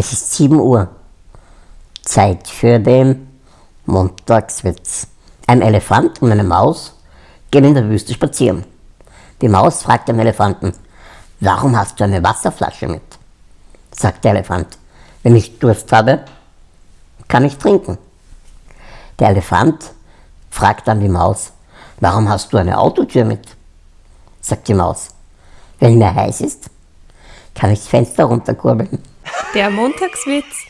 Es ist 7 Uhr. Zeit für den Montagswitz. Ein Elefant und eine Maus gehen in der Wüste spazieren. Die Maus fragt den Elefanten, warum hast du eine Wasserflasche mit? Sagt der Elefant, wenn ich Durst habe, kann ich trinken. Der Elefant fragt dann die Maus, warum hast du eine Autotür mit? Sagt die Maus, wenn mir heiß ist, kann ich das Fenster runterkurbeln. Der Montagswitz